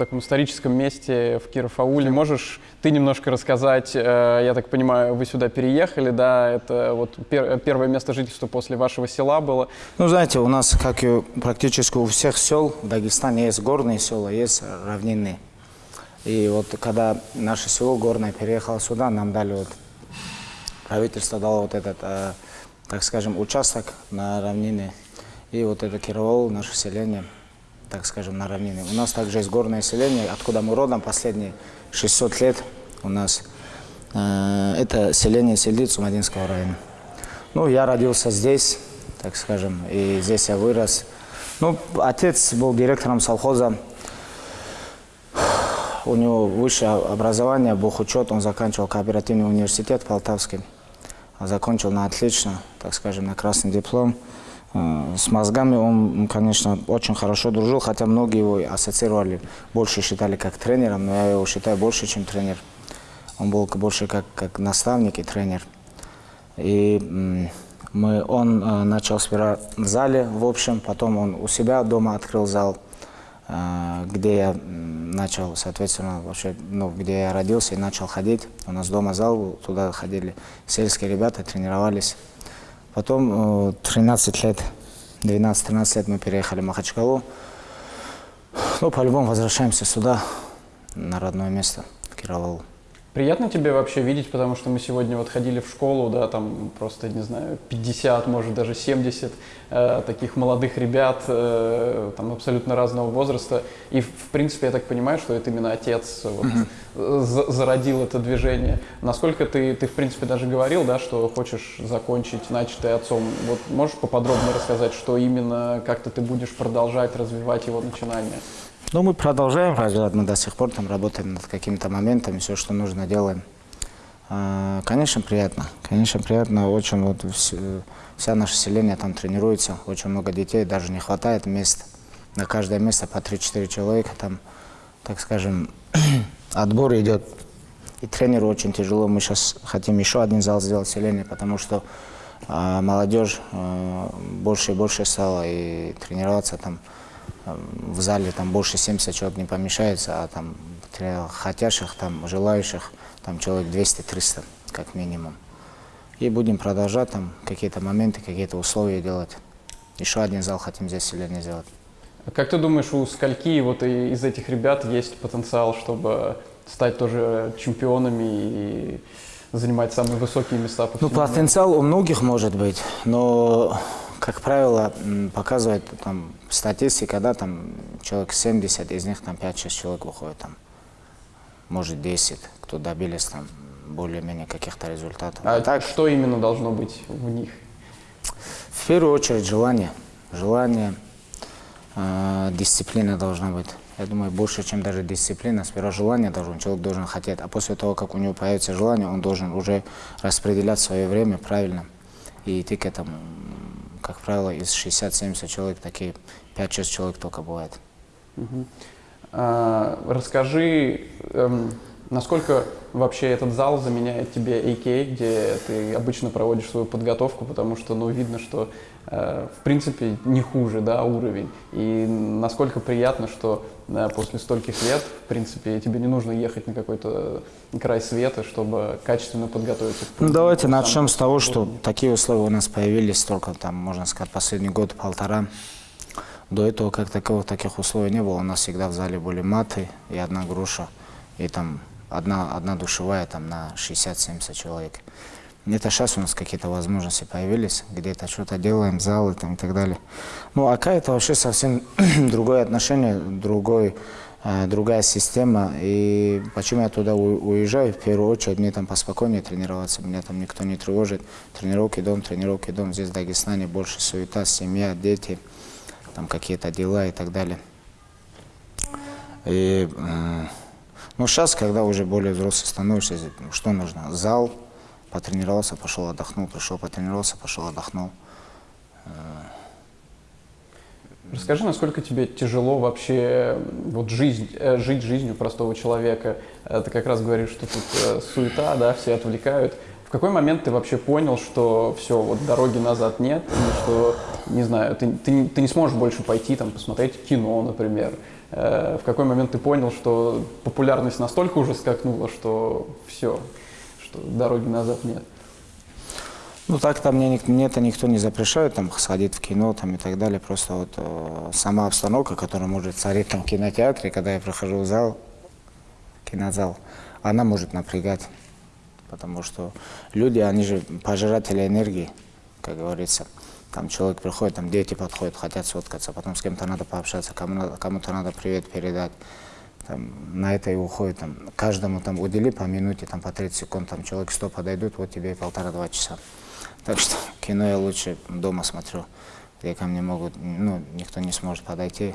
таком историческом месте в Кировауле. Можешь ты немножко рассказать, э, я так понимаю, вы сюда переехали, да, это вот пер первое место жительства после вашего села было. Ну, знаете, у нас, как и практически у всех сел в Дагестане, есть горные села, есть равнинные. И вот когда наше село горное переехало сюда, нам дали вот, правительство дало вот этот, э, так скажем, участок на равнине. И вот это Кировол, наше селение – так скажем, на равнине. У нас также есть горное селение, откуда мы родом последние 600 лет у нас. Э, это селение Сельдиц Умадинского района. Ну, я родился здесь, так скажем, и здесь я вырос. Ну, отец был директором совхоза. У него высшее образование, бухучет, он заканчивал кооперативный университет Полтавский. Закончил на отлично, так скажем, на красный диплом. Э, с мозгами он, конечно, очень хорошо дружил, хотя многие его ассоциировали, больше считали как тренером, но я его считаю больше, чем тренер. Он был больше как, как наставник и тренер. И мы, он э, начал сперва в зале, в общем, потом он у себя дома открыл зал, э, где я начал, соответственно, вообще, ну, где я родился и начал ходить. У нас дома зал туда ходили сельские ребята, тренировались. Потом 13 э, лет, 12-13 лет мы переехали в Махачкалу. Ну, по-любому возвращаемся сюда, на родное место, в Кировалу. Приятно тебе вообще видеть, потому что мы сегодня вот ходили в школу, да, там просто, не знаю, 50, может даже 70 э, таких молодых ребят, э, там абсолютно разного возраста. И, в принципе, я так понимаю, что это именно отец вот, mm-hmm. зародил это движение. Насколько ты, ты, в принципе, даже говорил, да, что хочешь закончить начатое отцом. Вот можешь поподробнее рассказать, что именно, как-то ты будешь продолжать развивать его начинание? Ну, мы продолжаем развивать, мы до сих пор там работаем над какими-то моментами, все, что нужно, делаем. А, конечно, приятно. Конечно, приятно. Очень вот все, вся наше селение там тренируется, очень много детей, даже не хватает мест. На каждое место по 3-4 человека там, так скажем, отбор идет. И тренеру очень тяжело. Мы сейчас хотим еще один зал сделать в селении, потому что а, молодежь а, больше и больше стала и тренироваться там в зале там больше 70 человек не помещается, а там хотящих, там желающих, там человек 200-300 как минимум. И будем продолжать там какие-то моменты, какие-то условия делать. Еще один зал хотим здесь сегодня сделать. А как ты думаешь, у скольки вот из этих ребят есть потенциал, чтобы стать тоже чемпионами и занимать самые высокие места? По ну, потенциал у многих может быть, но как правило, показывает там статистика, да, там человек 70, из них там 5-6 человек выходит, там, может 10, кто добились там более-менее каких-то результатов. А, а так, что именно должно быть в них? В первую очередь желание. Желание, э, дисциплина должна быть. Я думаю, больше, чем даже дисциплина, сперва желание должен, человек должен хотеть, а после того, как у него появится желание, он должен уже распределять свое время правильно и идти к этому как правило, из 60-70 человек такие 5-6 человек только бывает. Угу. А, расскажи, эм, насколько вообще этот зал заменяет тебе AK, где ты обычно проводишь свою подготовку, потому что, ну, видно, что, э, в принципе, не хуже, да, уровень. И насколько приятно, что э, после стольких лет, в принципе, тебе не нужно ехать на какой-то край света, чтобы качественно подготовиться. Ну, давайте начнем с того, что такие условия у нас появились только, там, можно сказать, последний год-полтора. До этого как таковых таких условий не было. У нас всегда в зале были маты и одна груша. И там одна, одна душевая там на 60-70 человек. Это сейчас у нас какие-то возможности появились, где-то что-то делаем, залы там и так далее. Ну, АК это вообще совсем другое отношение, другой, э, другая система. И почему я туда уезжаю, в первую очередь, мне там поспокойнее тренироваться, меня там никто не тревожит. Тренировки дом, тренировки дом. Здесь в Дагестане больше суета, семья, дети, там какие-то дела и так далее. И, э, но сейчас, когда уже более взрослый становишься, что нужно? Зал, потренировался, пошел отдохнул, пришел, потренировался, пошел отдохнул. Расскажи, насколько тебе тяжело вообще вот жизнь, э, жить жизнью простого человека. Ты как раз говоришь, что тут э, суета, да, все отвлекают. В какой момент ты вообще понял, что все, вот дороги назад нет, и что, не знаю, ты, ты, ты не сможешь больше пойти там посмотреть кино, например, Э, в какой момент ты понял, что популярность настолько уже скакнула, что все, что дороги назад нет? Ну так-то мне, мне это никто не запрещает, там, сходить в кино там, и так далее. Просто вот э, сама обстановка, которая может царить там, в кинотеатре, когда я прохожу в зал, кинозал, она может напрягать. Потому что люди, они же пожиратели энергии, как говорится. Там человек приходит, там дети подходят, хотят соткаться, потом с кем-то надо пообщаться, кому-то кому надо привет передать. Там, на это и уходит. Там, каждому там удели по минуте, там, по 30 секунд, там человек 100 подойдут, вот тебе полтора-два часа. Так что кино я лучше дома смотрю, где ко мне могут, ну, никто не сможет подойти.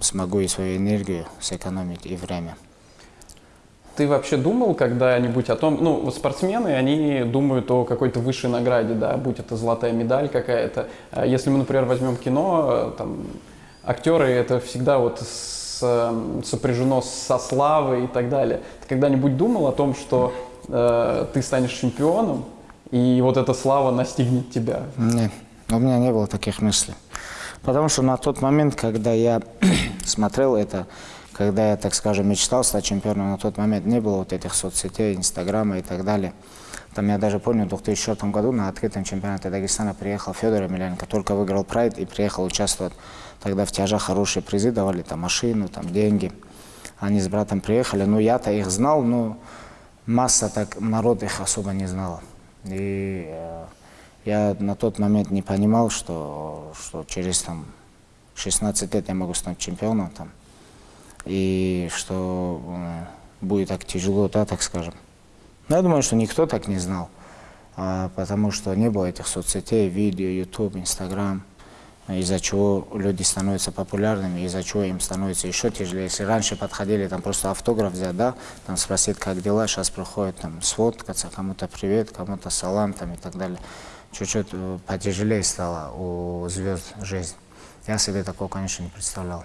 Смогу и свою энергию сэкономить, и время. Ты вообще думал когда-нибудь о том, ну, спортсмены, они думают о какой-то высшей награде, да, будь это золотая медаль какая-то. А если мы, например, возьмем кино, там, актеры, это всегда вот с, сопряжено со славой и так далее. Ты когда-нибудь думал о том, что э, ты станешь чемпионом, и вот эта слава настигнет тебя? Нет, у меня не было таких мыслей. Потому что на тот момент, когда я смотрел это, когда я, так скажем, мечтал стать чемпионом, на тот момент не было вот этих соцсетей, Инстаграма и так далее. Там я даже помню, в 2004 году на открытом чемпионате Дагестана приехал Федор Емельяненко, только выиграл прайд и приехал участвовать. Тогда в тяжах хорошие призы давали, там машину, там деньги. Они с братом приехали, ну я-то их знал, но масса так, народ их особо не знала. И э, я на тот момент не понимал, что, что через там, 16 лет я могу стать чемпионом. Там, и что э, будет так тяжело, да, так скажем. Но я думаю, что никто так не знал, а, потому что не было этих соцсетей, видео, YouTube, Instagram из-за чего люди становятся популярными, из-за чего им становится еще тяжелее. Если раньше подходили, там просто автограф взять, да, там спросить, как дела, сейчас приходит там сфоткаться, кому-то привет, кому-то салам там и так далее. Чуть-чуть э, потяжелее стало у звезд жизнь. Я себе такого, конечно, не представлял.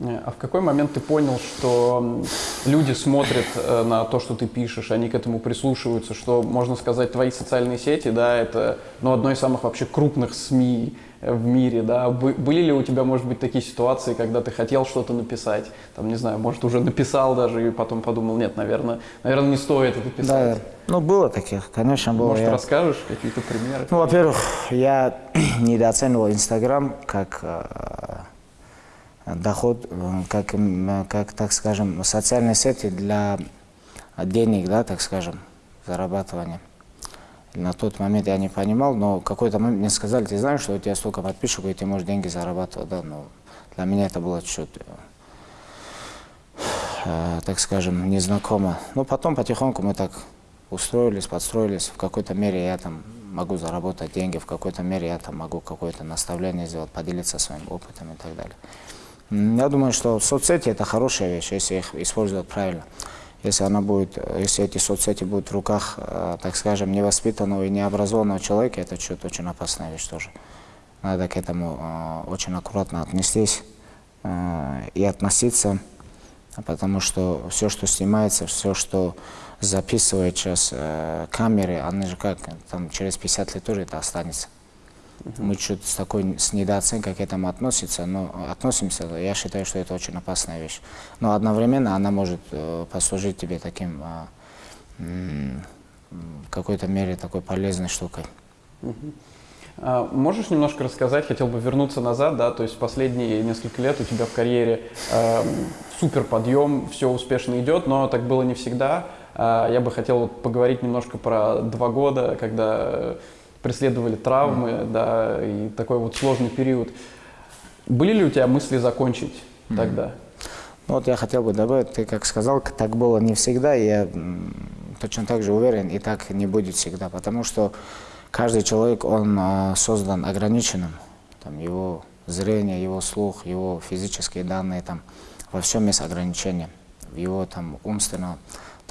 Э, а в какой момент ты понял, что люди смотрят э, на то, что ты пишешь, они к этому прислушиваются, что, можно сказать, твои социальные сети, да, это ну, одно из самых вообще крупных СМИ в мире, да, были ли у тебя, может быть, такие ситуации, когда ты хотел что-то написать, там, не знаю, может, уже написал даже и потом подумал, нет, наверное, наверное, не стоит это писать. Да, ну, было таких, конечно, было. Может, я... расскажешь какие-то примеры? Ну, во-первых, я недооценивал Инстаграм как э, доход, э, как, как, так скажем, социальные сети для денег, да, так скажем, зарабатывания. На тот момент я не понимал, но какой-то момент мне сказали, ты знаешь, что у тебя столько подписчиков, и ты можешь деньги зарабатывать, да, но для меня это было чуть, э, так скажем, незнакомо. Но потом потихоньку мы так устроились, подстроились, в какой-то мере я там могу заработать деньги, в какой-то мере я там могу какое-то наставление сделать, поделиться своим опытом и так далее. Я думаю, что соцсети это хорошая вещь, если их использовать правильно если она будет, если эти соцсети будут в руках, э, так скажем, невоспитанного и необразованного человека, это что-то очень опасная вещь тоже. Надо к этому э, очень аккуратно отнестись э, и относиться, потому что все, что снимается, все, что записывает сейчас камеры, они же как, там через 50 лет тоже это останется. Мы чуть с такой с недооценкой к этому относимся, но относимся. Я считаю, что это очень опасная вещь. Но одновременно она может э, послужить тебе таким э, в какой-то мере такой полезной штукой. А можешь немножко рассказать, хотел бы вернуться назад, да, то есть последние несколько лет у тебя в карьере э, супер подъем, все успешно идет, но так было не всегда. Э, я бы хотел поговорить немножко про два года, когда преследовали травмы, mm. да, и такой вот сложный период. Были ли у тебя мысли закончить mm. тогда? Ну, вот я хотел бы добавить, ты как сказал, так было не всегда, и я точно так же уверен, и так не будет всегда, потому что каждый человек, он а, создан ограниченным, там, его зрение, его слух, его физические данные, там, во всем есть ограничения, в его там умственном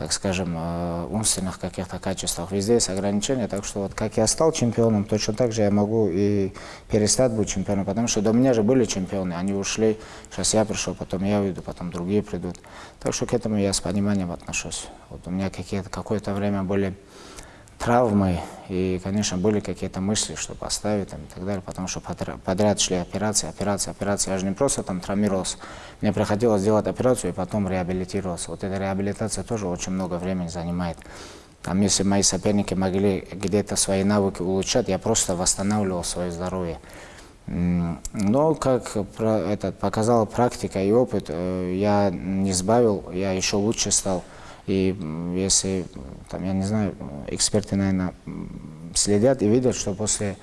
так скажем, э, умственных каких-то качествах. Везде есть ограничения, так что вот как я стал чемпионом, точно так же я могу и перестать быть чемпионом, потому что до меня же были чемпионы, они ушли, сейчас я пришел, потом я уйду, потом другие придут. Так что к этому я с пониманием отношусь. Вот у меня какое-то время были травмы, и, конечно, были какие-то мысли, что поставить там, и так далее, потому что подряд шли операции, операции, операции. Я же не просто там травмировался, мне приходилось делать операцию и потом реабилитироваться. Вот эта реабилитация тоже очень много времени занимает. Там, если мои соперники могли где-то свои навыки улучшать, я просто восстанавливал свое здоровье. Но, как этот, показала практика и опыт, э, я не сбавил, я еще лучше стал. И если, там, я не знаю, эксперты, наверное, следят и видят, что после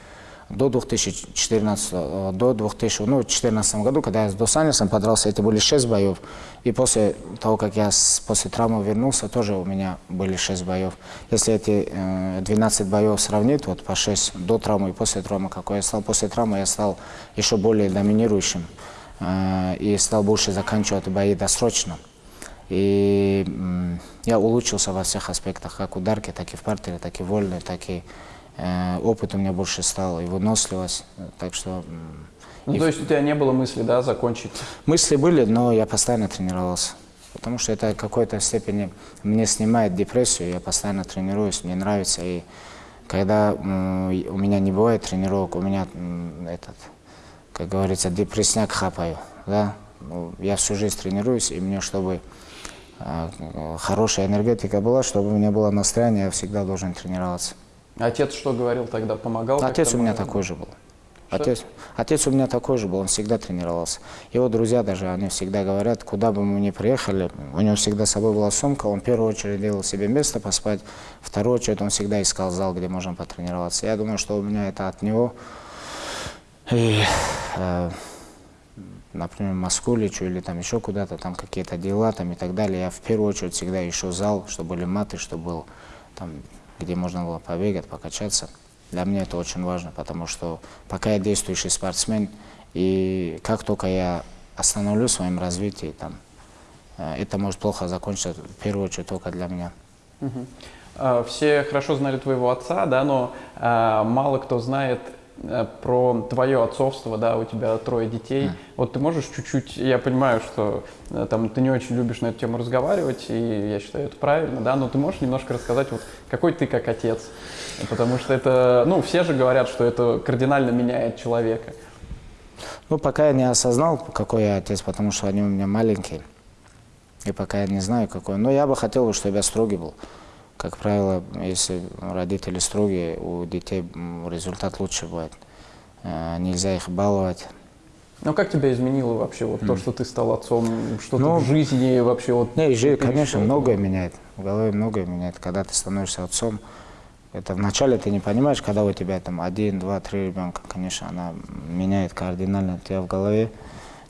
до 2014, э, до 2000, ну, 2014 году, когда я с Досанисом подрался, это были 6 боев. И после того, как я с, после травмы вернулся, тоже у меня были 6 боев. Если эти э, 12 боев сравнить, вот по 6 до травмы и после травмы, какой я стал, после травмы я стал еще более доминирующим э, и стал больше заканчивать бои досрочно. И э, я улучшился во всех аспектах, как ударки, так и в партере, так и вольной, так и Э, опыт у меня больше стал, и выносливость, так что... Ну, то есть у тебя не было мысли, да, закончить? Мысли были, но я постоянно тренировался. Потому что это в какой-то степени мне снимает депрессию, я постоянно тренируюсь, мне нравится. И когда у меня не бывает тренировок, у меня этот, как говорится, депрессняк хапаю. Да? Ну, я всю жизнь тренируюсь, и мне, чтобы э, хорошая энергетика была, чтобы у меня было настроение, я всегда должен тренироваться. Отец что говорил тогда? Помогал? Отец у меня такой же был. Отец, отец у меня такой же был, он всегда тренировался. Его друзья даже, они всегда говорят, куда бы мы ни приехали, у него всегда с собой была сумка, он в первую очередь делал себе место поспать, в вторую очередь он всегда искал зал, где можно потренироваться. Я думаю, что у меня это от него. И, э, например, лечу или там еще куда-то, там какие-то дела там и так далее. Я в первую очередь всегда ищу зал, чтобы были маты, чтобы был там где можно было побегать, покачаться. Для меня это очень важно, потому что пока я действующий спортсмен, и как только я остановлюсь в своем развитии, там, э, это может плохо закончиться, в первую очередь, только для меня. Угу. Все хорошо знали твоего отца, да, но а, мало кто знает Э, про твое отцовство, да, у тебя трое детей. Mm. Вот ты можешь чуть-чуть, я понимаю, что э, там ты не очень любишь на эту тему разговаривать, и я считаю это правильно, да, но ты можешь немножко рассказать, вот какой ты как отец, потому что это, ну, все же говорят, что это кардинально меняет человека. Ну, пока я не осознал, какой я отец, потому что они у меня маленькие, и пока я не знаю, какой, но я бы хотел, чтобы я строгий был. Как правило, если родители строгие, у детей результат лучше будет. Э, нельзя их баловать. Ну как тебя изменило вообще вот mm. то, что ты стал отцом, что-то ну, в жизни вообще вот? Не, жизнь, конечно, многое меняет. В голове многое меняет. Когда ты становишься отцом, это вначале ты не понимаешь, когда у тебя там один, два, три ребенка, конечно, она меняет кардинально тебя в голове.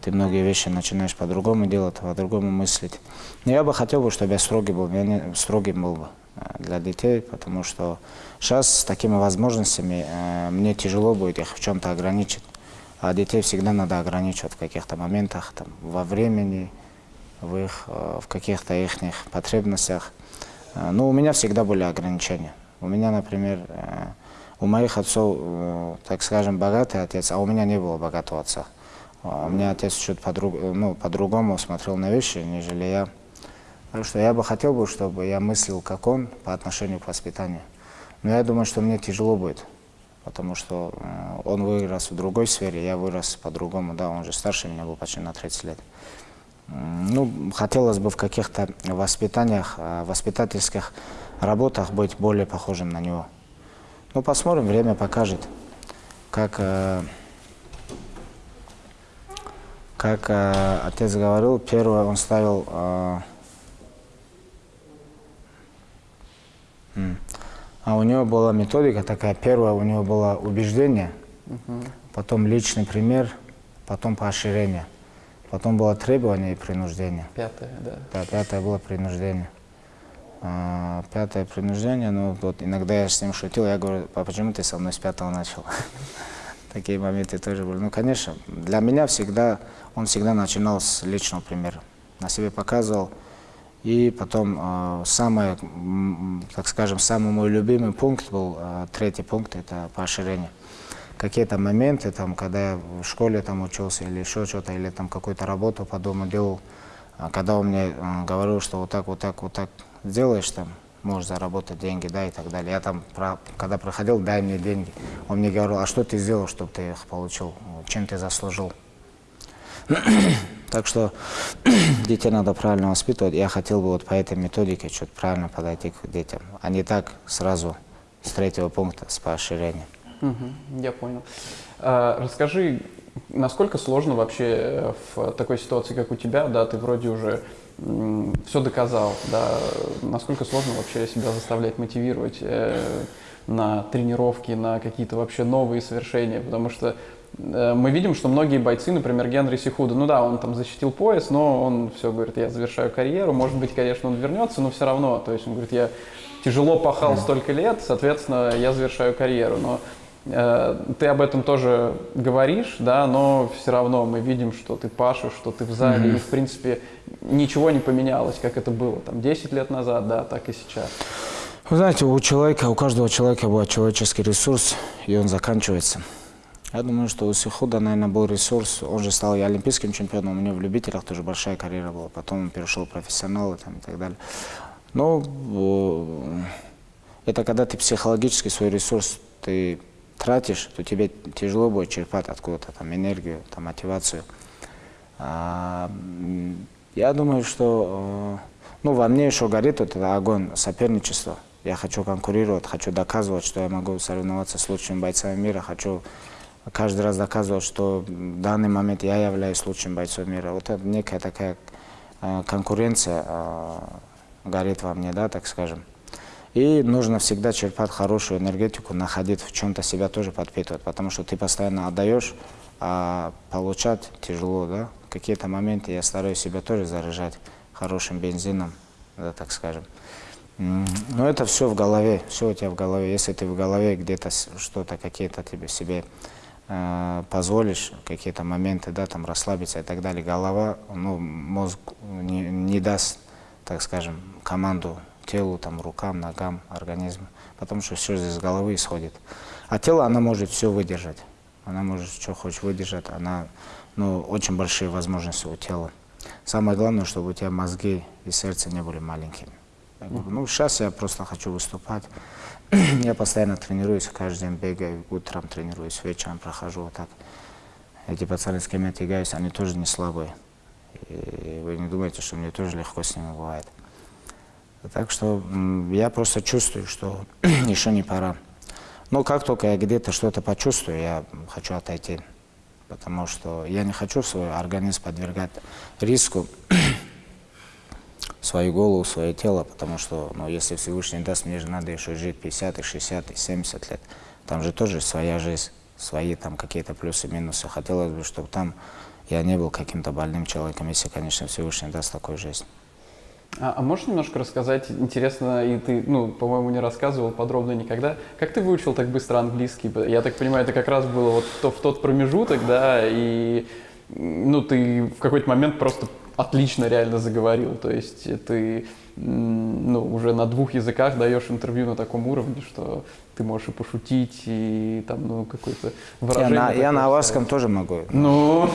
Ты многие вещи начинаешь по-другому делать, по-другому мыслить. Но я бы хотел, чтобы я строгий был, я не, строгим был бы. Э, для детей, потому что сейчас с такими возможностями э, мне тяжело будет их в чем-то ограничить. А детей всегда надо ограничивать в каких-то моментах, там, во времени, в, их, э, в каких-то их потребностях. Э, ну, у меня всегда были ограничения. У меня, например, у моих отцов, так скажем, богатый отец, а у меня не было богатого отца. У меня отец чуть по-другому ну, по смотрел на вещи, нежели я. Потому что я бы хотел, бы, чтобы я мыслил, как он, по отношению к воспитанию. Но я думаю, что мне тяжело будет, потому что э, он вырос в другой сфере, я вырос по-другому, да, он же старше меня был почти на 30 лет. Ну, хотелось бы в каких-то воспитаниях, э, воспитательских работах быть более похожим на него. Ну, посмотрим, время покажет, как, э, как отец говорил, первое он ставил А у него была методика такая, первая у него было убеждение, угу. потом личный пример, потом поощрение, потом было требование и принуждение. Пятое, да. Да, пятое было принуждение. А, пятое принуждение, ну вот иногда я с ним шутил, я говорю, а почему ты со мной с пятого начал? Такие моменты тоже были. Ну, конечно, для меня всегда, он всегда начинал с личного примера. На себе показывал, и потом э, самое, так скажем, самый мой любимый пункт был, э, третий пункт, это поощрение. Какие-то моменты, там, когда я в школе там учился или еще что-то, или там какую-то работу по дому делал, э, когда он мне э, говорил, что вот так, вот так, вот так делаешь там, можешь заработать деньги, да, и так далее. Я там, про, когда проходил, дай мне деньги. Он мне говорил, а что ты сделал, чтобы ты их получил, чем ты заслужил. Так что детей надо правильно воспитывать. Я хотел бы вот по этой методике что-то правильно подойти к детям, а не так сразу с третьего пункта, с поощрением. Угу, я понял. А, расскажи, насколько сложно вообще э, в такой ситуации, как у тебя, да, ты вроде уже все доказал, да, насколько сложно вообще себя заставлять мотивировать э, на тренировки, на какие-то вообще новые совершения, потому что мы видим, что многие бойцы, например, Генри Сихуда, ну да, он там защитил пояс, но он все говорит, я завершаю карьеру, может быть, конечно, он вернется, но все равно, то есть он говорит, я тяжело пахал столько лет, соответственно, я завершаю карьеру, но э, ты об этом тоже говоришь, да, но все равно мы видим, что ты пашешь, что ты в зале, mm-hmm. и в принципе ничего не поменялось, как это было там 10 лет назад, да, так и сейчас. Вы знаете, у человека, у каждого человека был человеческий ресурс, и он заканчивается. Я думаю, что у Сихуда, наверное, был ресурс. Он же стал и олимпийским чемпионом, у него в любителях тоже большая карьера была. Потом он перешел в профессионалы там, и так далее. Но э, это когда ты психологически свой ресурс ты тратишь, то тебе тяжело будет черпать откуда-то там энергию, там, мотивацию. А, я думаю, что э, ну, во мне еще горит вот этот огонь соперничества. Я хочу конкурировать, хочу доказывать, что я могу соревноваться с лучшими бойцами мира, хочу каждый раз доказывал, что в данный момент я являюсь лучшим бойцом мира. Вот это некая такая э, конкуренция э, горит во мне, да, так скажем. И нужно всегда черпать хорошую энергетику, находить в чем-то себя тоже подпитывать, потому что ты постоянно отдаешь, а получать тяжело, да. Какие-то моменты я стараюсь себя тоже заряжать хорошим бензином, да, так скажем. Но это все в голове, все у тебя в голове. Если ты в голове где-то что-то, какие-то тебе себе позволишь какие-то моменты, да, там расслабиться и так далее, голова, ну, мозг не, не даст, так скажем, команду телу, там, рукам, ногам, организму, потому что все здесь с головы исходит. А тело, она может все выдержать, она может что хочешь выдержать, она, ну, очень большие возможности у тела. Самое главное, чтобы у тебя мозги и сердце не были маленькими. Ну, сейчас я просто хочу выступать, Я постоянно тренируюсь, каждый день бегаю, утром тренируюсь, вечером прохожу вот так. Эти пацаны, с кем я тягаюсь, они тоже не слабые. И вы не думаете, что мне тоже легко с ними бывает. Так что я просто чувствую, что еще не пора. Но как только я где-то что-то почувствую, я хочу отойти. Потому что я не хочу свой организм подвергать риску свою голову, свое тело, потому что, ну, если Всевышний даст, мне же надо еще жить 50, и 60, и 70 лет. Там же тоже своя жизнь, свои там какие-то плюсы, минусы. Хотелось бы, чтобы там я не был каким-то больным человеком, если, конечно, Всевышний даст такую жизнь. А, а можешь немножко рассказать, интересно, и ты, ну, по-моему, не рассказывал подробно никогда, как ты выучил так быстро английский? Я так понимаю, это как раз было вот в, тот промежуток, да, и ну, ты в какой-то момент просто отлично реально заговорил. То есть ты ну, уже на двух языках даешь интервью на таком уровне, что ты можешь и пошутить, и там, ну, какое-то выражение. Я на, я на аварском тоже могу. Ну...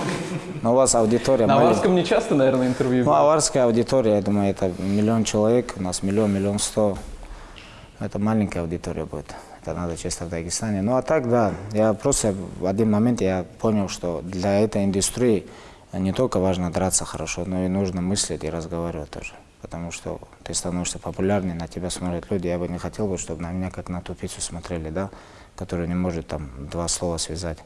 Но у вас аудитория На аварском не часто, наверное, интервью Ну, аварская аудитория, я думаю, это миллион человек, у нас миллион, миллион сто. Это маленькая аудитория будет. Это надо чисто в Дагестане. Ну, а так, да, я просто в один момент я понял, что для этой индустрии не только важно драться хорошо, но и нужно мыслить и разговаривать тоже. Потому что ты становишься популярнее, на тебя смотрят люди. Я бы не хотел, бы, чтобы на меня как на тупицу смотрели, да, который не может там два слова связать.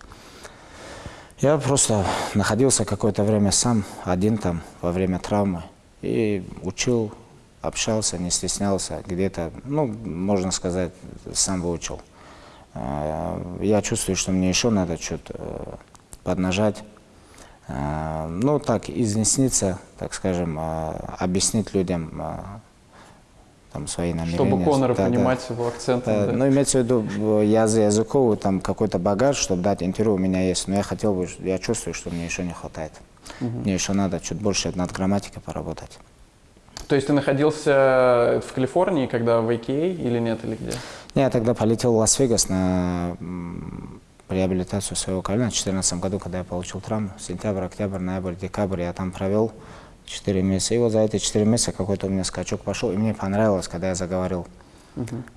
Я просто находился какое-то время сам, один там, во время травмы. И учил, общался, не стеснялся. Где-то, ну, можно сказать, сам выучил. А, я чувствую, что мне еще надо что-то э, поднажать. А, ну, так, изъясниться, так скажем, а, объяснить людям а, там, свои намерения. Чтобы Конора да, понимать да. его акцент. Да. Да. Ну, имеется в виду язык языковый, там какой-то багаж, чтобы дать интервью у меня есть. Но я хотел бы, я чувствую, что мне еще не хватает. Угу. Мне еще надо чуть больше над грамматикой поработать. То есть ты находился в Калифорнии, когда в AKA или нет, или где? Я тогда полетел в Лас-Вегас на реабилитацию своего колена в 2014 году, когда я получил травму. Сентябрь, октябрь, ноябрь, декабрь я там провел 4 месяца. И вот за эти 4 месяца какой-то у меня скачок пошел, и мне понравилось, когда я заговорил.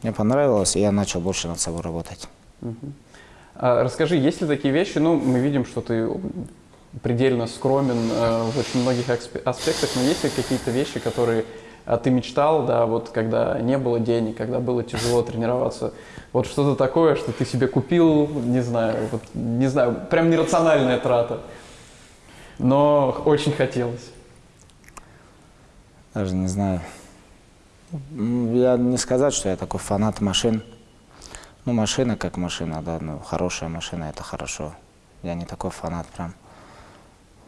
Мне понравилось, и я начал больше над собой работать. А расскажи, есть ли такие вещи, ну, мы видим, что ты предельно скромен э, в очень многих аспектах, но есть ли какие-то вещи, которые а ты мечтал, да, вот когда не было денег, когда было тяжело тренироваться, вот что-то такое, что ты себе купил, не знаю, вот, не знаю, прям нерациональная трата, но очень хотелось. Даже не знаю. Я не сказать, что я такой фанат машин. Ну, машина как машина, да, ну, хорошая машина, это хорошо. Я не такой фанат прям,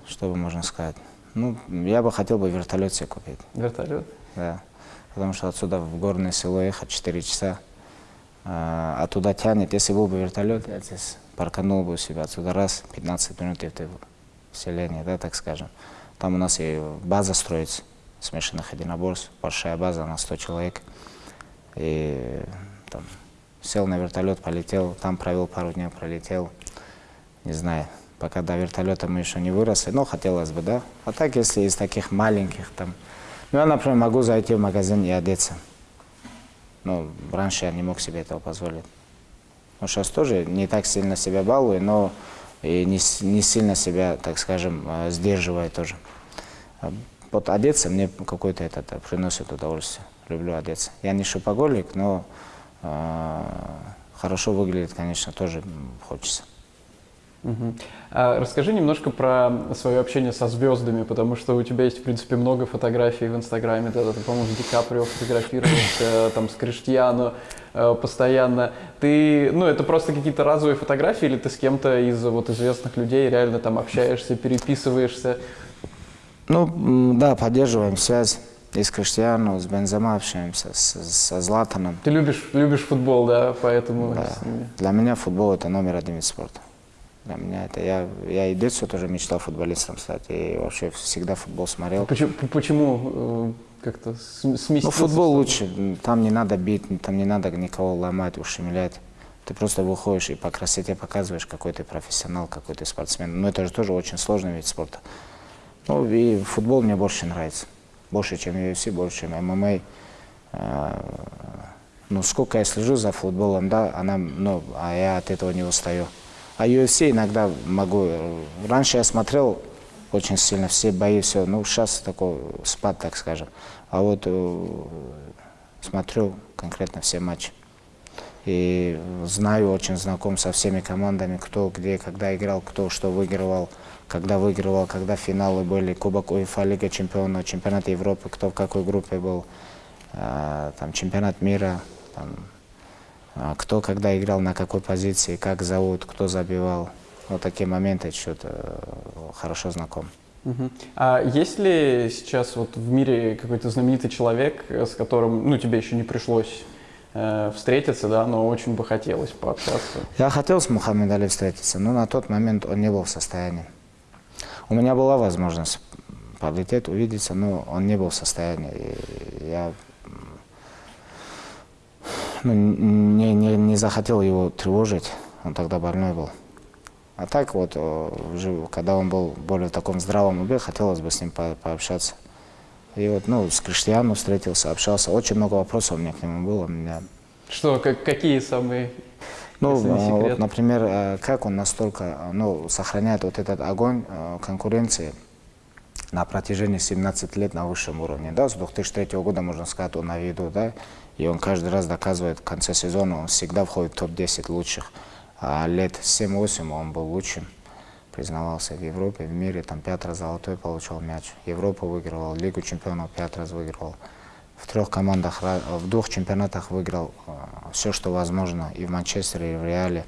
что бы можно сказать. Ну, я бы хотел бы вертолет себе купить. Вертолет? Да. Потому что отсюда в горное село ехать 4 часа, а, а туда тянет. Если был бы вертолет, я здесь парканул бы у себя отсюда раз, 15 минут и ты в селении, да, так скажем. Там у нас и база строится смешанных единоборств, большая база на 100 человек. И там сел на вертолет, полетел, там провел пару дней, пролетел. Не знаю, пока до вертолета мы еще не выросли, но хотелось бы, да. А так, если из таких маленьких там... Ну, я, например, могу зайти в магазин и одеться. Ну, раньше я не мог себе этого позволить. Ну, сейчас тоже не так сильно себя балую, но и не, не сильно себя, так скажем, э, сдерживаю тоже. Вот одеться мне какой-то это, это приносит удовольствие. Люблю одеться. Я не шопоголик, но э, хорошо выглядит, конечно, тоже хочется. Угу. А расскажи немножко про свое общение со звездами, потому что у тебя есть, в принципе, много фотографий в Инстаграме. Ты, ты по-моему, с Ди Каприо фотографировался, там, с Криштиану э, постоянно. Ты, ну, это просто какие-то разовые фотографии, или ты с кем-то из вот известных людей реально там общаешься, переписываешься? Ну, да, поддерживаем связь. И с Криштиану, с Бензема общаемся, с, со Златаном. Ты любишь, любишь футбол, да, поэтому... Да. Для меня футбол – это номер один вид спорта. Для меня это... Я, я и детство тоже мечтал футболистом стать, и вообще всегда футбол смотрел. Почему, почему э, как-то сместился? Ну, футбол лучше, там не надо бить, там не надо никого ломать, ушемлять. Ты просто выходишь и по красоте показываешь, какой ты профессионал, какой ты спортсмен. Но это же тоже очень сложный вид спорта. Ну и футбол мне больше нравится. Больше, чем UFC, больше, чем ММА. А, ну, сколько я слежу за футболом, да, она, ну, а я от этого не устаю. А UFC иногда могу... Раньше я смотрел очень сильно все бои, все. Ну, сейчас такой спад, так скажем. А вот э, смотрю конкретно все матчи. И знаю, очень знаком со всеми командами, кто где, когда играл, кто что выигрывал когда выигрывал, когда финалы были, Кубок УЕФА, Лига чемпионов, чемпионат Европы, кто в какой группе был, э, там, чемпионат мира, там, кто когда играл, на какой позиции, как зовут, кто забивал. Вот такие моменты что-то э, хорошо знаком. Угу. А есть ли сейчас вот в мире какой-то знаменитый человек, с которым, ну, тебе еще не пришлось э, встретиться, да, но очень бы хотелось пообщаться? Я хотел с Мухаммед Али встретиться, но на тот момент он не был в состоянии. У меня была возможность подлететь, увидеться, но он не был в состоянии. И я ну, не, не, не захотел его тревожить, он тогда больной был. А так вот, уже, когда он был более в таком здравом уме, хотелось бы с ним по пообщаться. И вот, ну, с Криштиану встретился, общался. Очень много вопросов у меня к нему было. У меня... Что, как, какие самые ну, вот, например, э, как он настолько э, ну, сохраняет вот этот огонь э, конкуренции на протяжении 17 лет на высшем уровне. Да, с 2003 года, можно сказать, он на виду, да, и он каждый раз доказывает, в конце сезона он всегда входит в топ-10 лучших. А лет 7-8 он был лучшим, признавался в Европе, в мире, там пять раз золотой получал мяч. Европу выигрывал, Лигу чемпионов пять раз выигрывал в трех командах, в двух чемпионатах выиграл э, все, что возможно, и в Манчестере, и в Реале,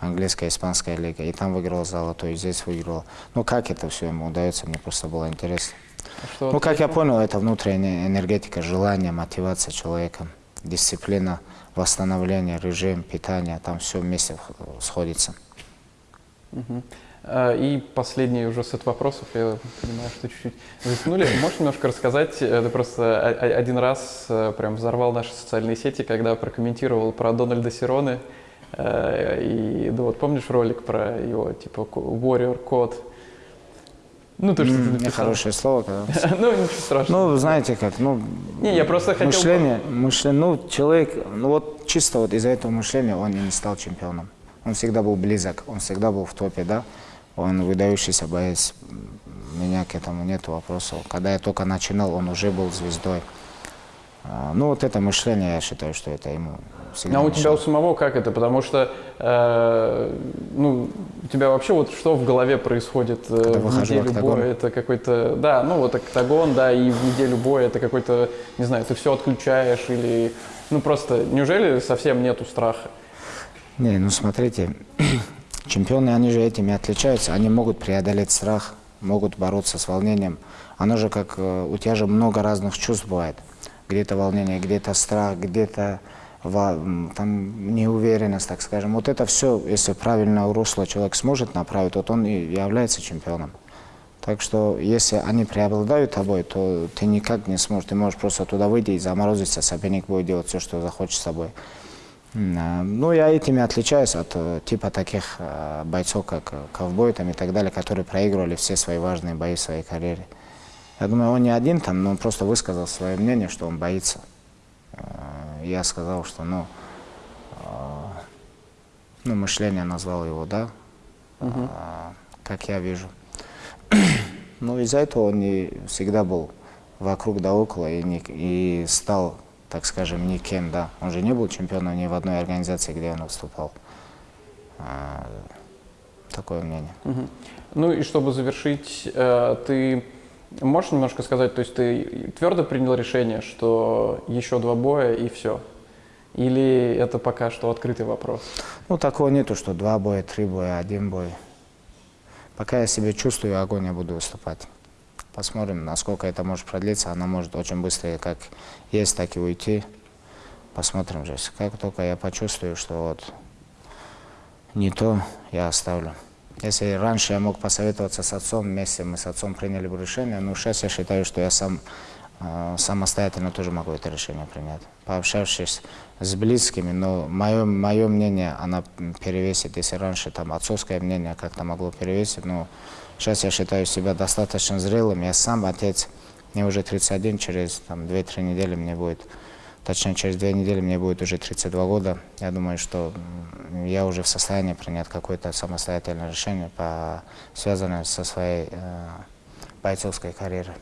английская, испанская лига, и там выиграл золотой, и здесь выиграл. Ну, как это все ему удается, мне просто было интересно. А что ну, как я понял, это внутренняя энергетика, желание, мотивация человека, дисциплина, восстановление, режим, питание, там все вместе сходится. Угу. А, и последний уже сет вопросов, я понимаю, что чуть-чуть затянули. Можешь немножко рассказать, э, ты просто один раз э, прям взорвал наши социальные сети, когда прокомментировал про Дональда Сироны, э, и ну, вот помнишь ролик про его типа Warrior Code? Ну, то, что ты написал. Нехорошее слово, когда... Ну, ничего страшного. Ну, знаете как, ну, Не, я просто хотел... мышление, мышление, ну, человек, ну вот чисто вот из-за этого мышления он и не стал чемпионом. Он всегда был близок, он всегда был в топе, да. Он выдающийся боец, М, меня к этому нет вопросов. Когда я только начинал, он уже был звездой. А, Ну, вот это мышление, я считаю, что это ему всегда А у тебя у самого как это? Потому что, э, ну, у тебя вообще вот что в голове происходит э, Когда в неделю боя? Это какой-то, да, ну вот октагон, да, и в неделю боя это какой-то, не знаю, ты все отключаешь или, ну просто, неужели совсем нету страха? Не, ну смотрите, чемпионы, они же этими отличаются, они могут преодолеть страх, могут бороться с волнением. Оно же как, э, у тебя же много разных чувств бывает. Где-то волнение, где-то страх, где-то там неуверенность, так скажем. Вот это все, если правильно русло человек сможет направить, вот он и является чемпионом. Так что, если они преобладают тобой, то ты никак не сможешь. Ты можешь просто туда выйти и заморозиться, соперник будет делать все, что захочет с а, Ну, я этими отличаюсь от э, типа таких э, бойцов, как э, ковбой там, и так далее, которые проигрывали все свои важные бои в своей карьере. Я думаю, он не один там, но он просто высказал свое мнение, что он боится. Э, Я сказал, что, ну, э, ну мышление назвал его, да, а, как я вижу. Ну, из-за этого он и всегда был вокруг да около и, не- и стал, так скажем, никем, да. Он же не был чемпионом ни в одной организации, где он выступал. Такое мнение. Мгм. Ну и чтобы завершить, ты можешь немножко сказать, то есть ты твердо принял решение, что еще два боя и все? Или это пока что открытый вопрос? Ну, такого нету, что два боя, три боя, один бой. Пока я себя чувствую, огонь я буду выступать. Посмотрим, насколько это может продлиться. Она может очень быстро как есть, так и уйти. Посмотрим же. Как только я почувствую, что вот не то, я оставлю. Если раньше я мог посоветоваться с отцом, вместе мы с отцом приняли бы решение, но сейчас я считаю, что я сам э, самостоятельно тоже могу это решение принять. Пообщавшись с близкими, но мое, мое мнение, она перевесит. Если раньше там отцовское мнение как-то могло перевесить, но сейчас я считаю себя достаточно зрелым. Я сам отец, мне уже 31, через там 2-3 недели мне будет, точнее через 2 недели мне будет уже 32 года. Я думаю, что я уже в состоянии принять какое-то самостоятельное решение, по, связанное со своей э, бойцовской карьерой.